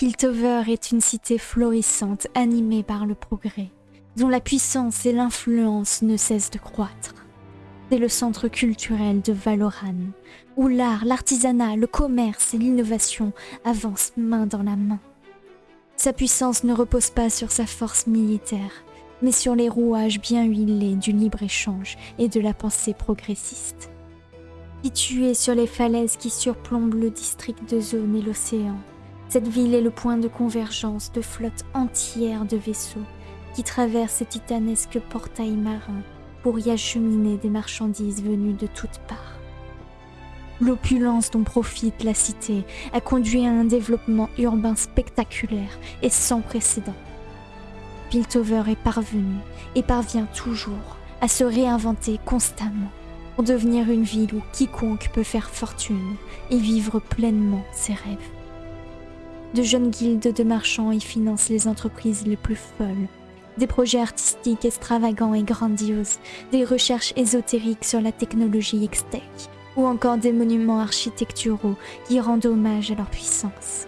Piltover est une cité florissante animée par le progrès, dont la puissance et l'influence ne cessent de croître. C'est le centre culturel de Valoran, où l'art, l'artisanat, le commerce et l'innovation avancent main dans la main. Sa puissance ne repose pas sur sa force militaire, mais sur les rouages bien huilés du libre-échange et de la pensée progressiste. Située sur les falaises qui surplombent le district de Zone et l'océan, cette ville est le point de convergence de flottes entières de vaisseaux qui traversent ces titanesques portails marins pour y acheminer des marchandises venues de toutes parts. L'opulence dont profite la cité a conduit à un développement urbain spectaculaire et sans précédent. Piltover est parvenu et parvient toujours à se réinventer constamment pour devenir une ville où quiconque peut faire fortune et vivre pleinement ses rêves. De jeunes guildes de marchands y financent les entreprises les plus folles des projets artistiques extravagants et grandioses, des recherches ésotériques sur la technologie X-Tech, ou encore des monuments architecturaux qui rendent hommage à leur puissance.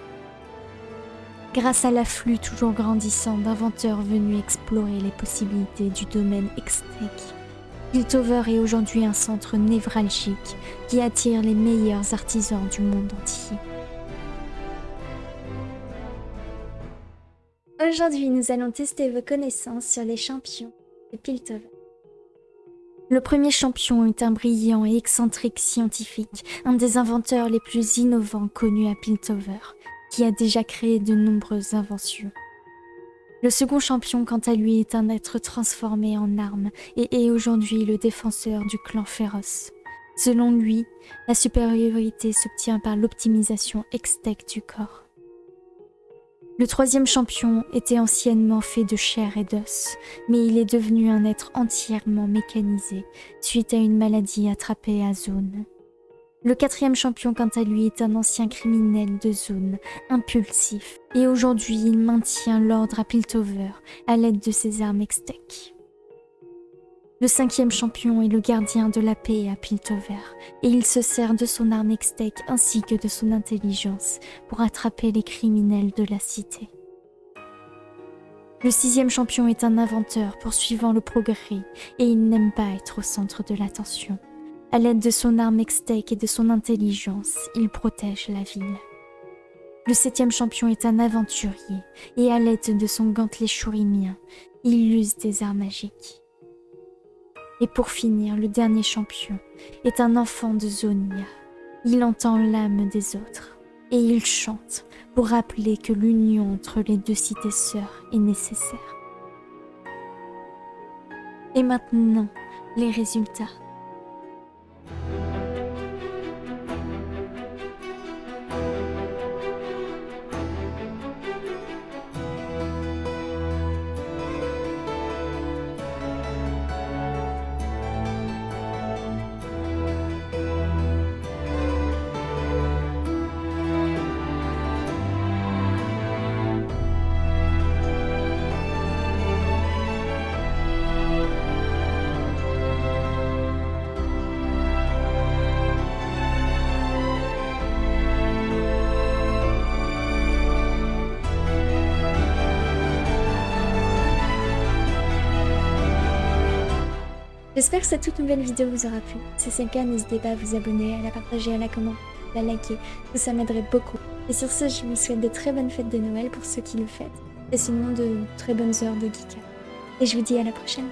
Grâce à l'afflux toujours grandissant d'inventeurs venus explorer les possibilités du domaine X-Tech, Piltover est aujourd'hui un centre névralgique qui attire les meilleurs artisans du monde entier. Aujourd'hui, nous allons tester vos connaissances sur les champions de Piltover. Le premier champion est un brillant et excentrique scientifique, un des inventeurs les plus innovants connus à Piltover, qui a déjà créé de nombreuses inventions. Le second champion, quant à lui, est un être transformé en arme et est aujourd'hui le défenseur du clan féroce. Selon lui, la supériorité s'obtient par l'optimisation extec du corps. Le troisième champion était anciennement fait de chair et d'os, mais il est devenu un être entièrement mécanisé suite à une maladie attrapée à Zone. Le quatrième champion, quant à lui, est un ancien criminel de zone, impulsif, et aujourd'hui il maintient l'ordre à Piltover à l'aide de ses armes Extec. Le cinquième champion est le gardien de la paix à Piltover, et il se sert de son arme Extec ainsi que de son intelligence pour attraper les criminels de la cité. Le sixième champion est un inventeur poursuivant le progrès, et il n'aime pas être au centre de l'attention. À l'aide de son arme Extec et de son intelligence, il protège la ville. Le septième champion est un aventurier, et à l'aide de son gantelet chourimien, il use des arts magiques. Et pour finir, le dernier champion est un enfant de Zonia. Il entend l'âme des autres et il chante pour rappeler que l'union entre les deux cités sœurs est nécessaire. Et maintenant, les résultats. J'espère que cette toute nouvelle vidéo vous aura plu. Si c'est le cas, n'hésitez pas à vous abonner, à la partager, à la commenter, à la liker. Tout ça m'aiderait beaucoup. Et sur ce, je vous souhaite de très bonnes fêtes de Noël pour ceux qui le fêtent. Et sinon, de très bonnes heures de geek. Et je vous dis à la prochaine.